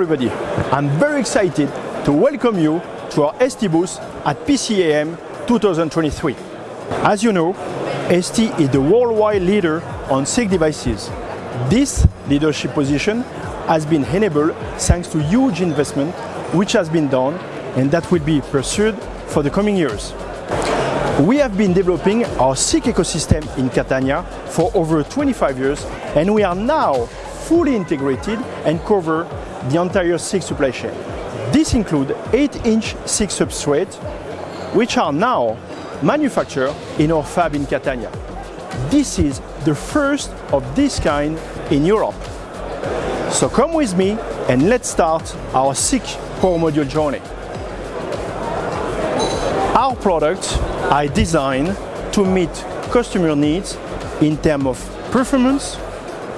everybody. I'm very excited to welcome you to our ST booth at PCIM 2023. As you know, ST is the worldwide leader on SiC devices. This leadership position has been enabled thanks to huge investment which has been done and that will be pursued for the coming years. We have been developing our SiC ecosystem in Catania for over 25 years and we are now fully integrated and cover the entire SiC supply chain. This includes 8-inch SiC substrates which are now manufactured in our fab in Catania. This is the first of this kind in Europe. So come with me and let's start our SiC power module journey. Our products are designed to meet customer needs in terms of performance,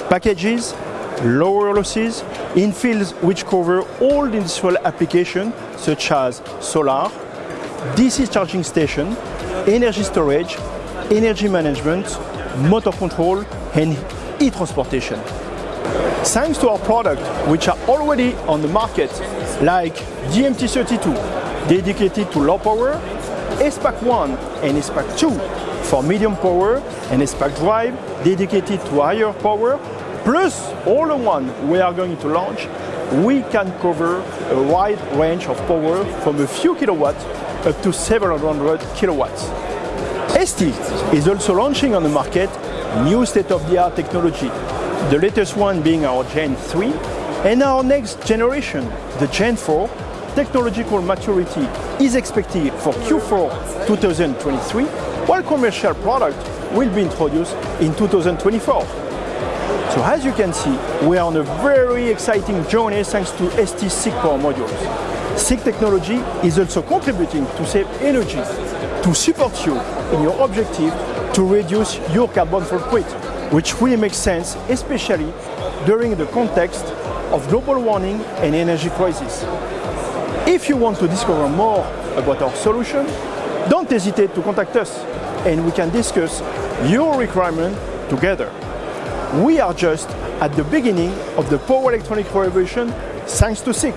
packages, lower losses in fields which cover all industrial applications such as solar, DC charging station, energy storage, energy management, motor control and e-transportation. Thanks to our products which are already on the market like DMT32 dedicated to low power ACEPACK 1 and ACEPACK 2 for medium power and ACEPACK drive dedicated to higher power plus all the one we are going to launch we can cover a wide range of power from a few kilowatts up to several hundred kilowatts. ST is also launching on the market new state-of-the-art technology, the latest one being our Gen 3 and our next generation, the Gen 4, technological maturity is expected for Q4 2023, while commercial product will be introduced in 2024. So as you can see, we are on a very exciting journey thanks to ST SiC power modules. SiC technology is also contributing to save energy, to support you in your objective to reduce your carbon footprint, which really makes sense, especially during the context of global warming and energy crisis. If you want to discover more about our solution, don't hesitate to contact us and we can discuss your requirement together. We are just at the beginning of the power electronic revolution thanks to SiC.